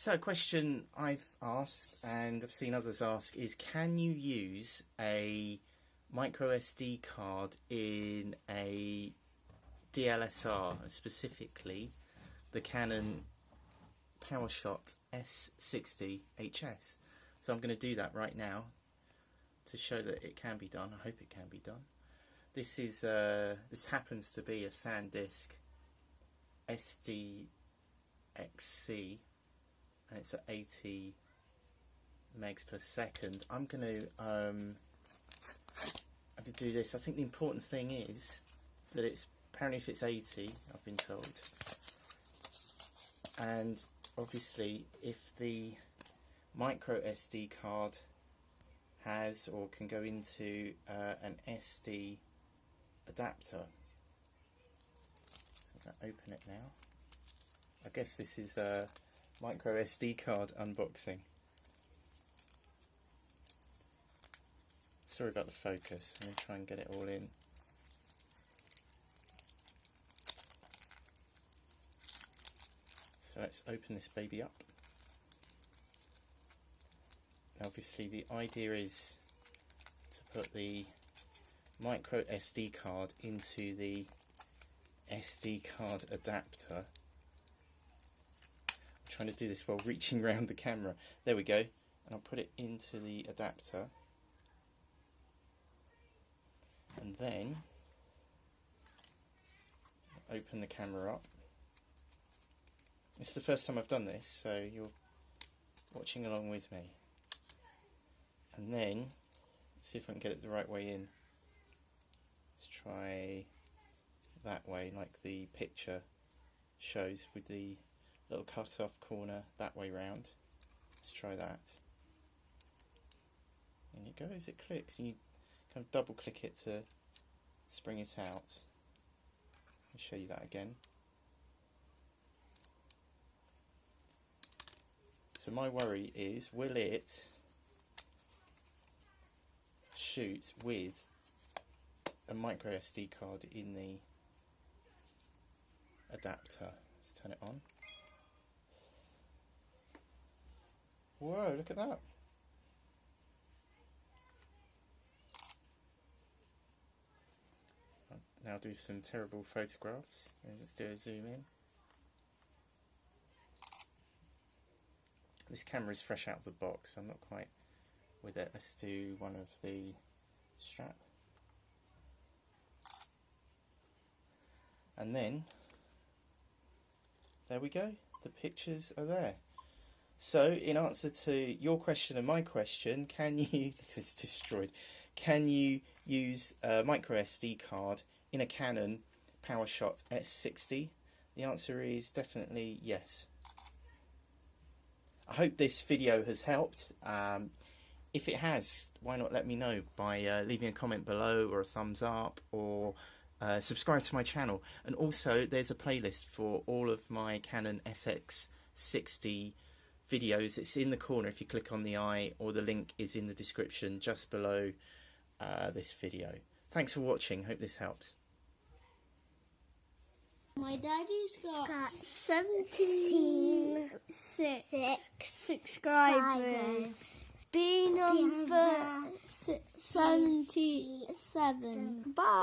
So, a question I've asked and I've seen others ask is can you use a micro SD card in a DLSR, specifically the Canon PowerShot SX60 HS? So, I'm going to do that right now to show that it can be done. I hope it can be done. This is uh, this happens to be a SanDisk SDXC and it's at 80 megs per second. I'm going to um, going to do this. I think the important thing is that it's apparently if it's 80, I've been told, and obviously if the micro SD card has or can go into uh, an SD adapter. So I'm going to open it now. I guess this is a micro SD card unboxing. Sorry about the focus, going to try and get it all in. So let's open this baby up. Obviously the idea is to put the micro SD card into the SD card adapter. Trying to do this while reaching around the camera. There we go. And I'll put it into the adapter. And then open the camera up. Is the first time I've done this, so you're watching along with me. And then, see if I can get it the right way in. Let's try that way, like the picture shows with the little cut off corner that way round. Let's try that. And it goes, it clicks, and you kind of double click it to spring it out. I'll show you that again. So my worry is, will it shoot with a micro SD card in the adapter. Let's turn it on. Whoa, look at that. Now do some terrible photographs. Let's do a zoom in. This camera is fresh out of the box, I'm not quite with it. Let's do one of the strap. And then, there we go, the pictures are there. So, in answer to your question and my question, can you, is destroyed, can you use a micro SD card in a Canon PowerShot SX60? The answer is definitely yes. I hope this video has helped. Um, if it has, why not let me know by uh, leaving a comment below or a thumbs up or uh, subscribe to my channel. And also, there's a playlist for all of my Canon SX60 videos. It's in the corner if you click on the eye, or the link is in the description just below uh, this video. Thanks for watching. Hope this helps. My daddy's got, got 76 six subscribers. subscribers. B number number 77. Bye.